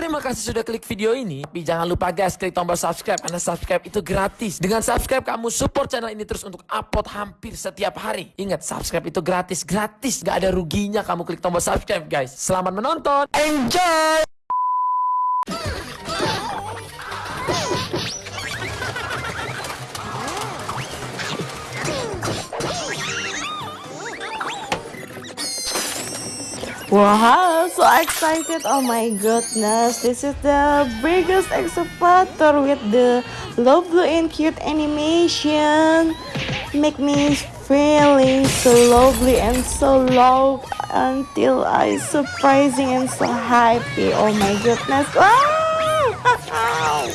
Terima kasih sudah klik video ini. Tapi jangan lupa guys, klik tombol subscribe karena subscribe itu gratis. Dengan subscribe kamu support channel ini terus untuk upload hampir setiap hari. Ingat, subscribe itu gratis, gratis. Gak ada ruginya kamu klik tombol subscribe guys. Selamat menonton. Enjoy! Wow, so excited! Oh my goodness, this is the biggest excavator with the lovely and cute animation. Make me feeling so lovely and so low until I surprising and so happy. Oh my goodness! Wow!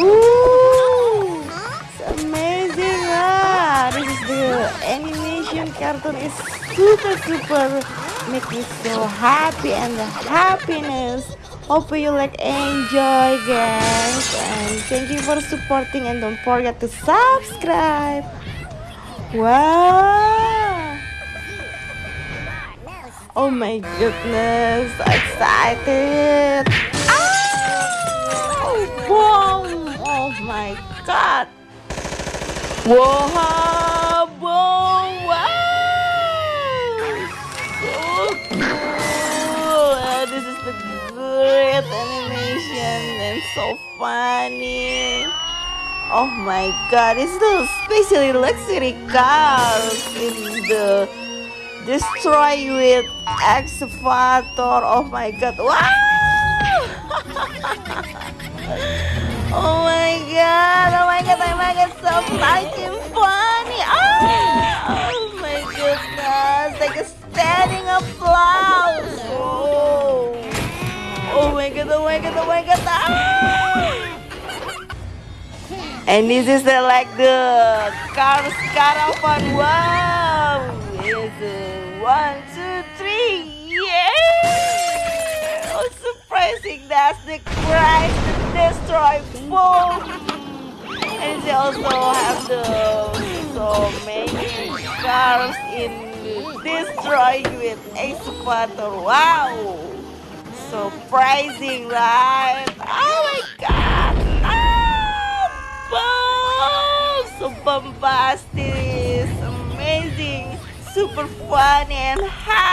Woo! It's amazing! Ah, this is the animation cartoon is super super make me so happy and the happiness. Hope you like enjoy guys. And thank you for supporting and don't forget to subscribe. Wow. Oh my goodness excited. Oh boom. Oh my god. Whoa so funny. Oh my god, it's the especially luxury cars in the destroy with excavator. Oh my god, wow! oh my god, oh my god, oh my god, so fucking Ah! And this is the like the cars caravan. Wow. A one, two, three. Yeah. Oh, surprising. That's the Christ destroy. Boom. And they also have the so many cars in destroy with excavator. Wow! Surprising, right? Oh my god! Ah, boom! So bombastic, amazing, super fun and happy.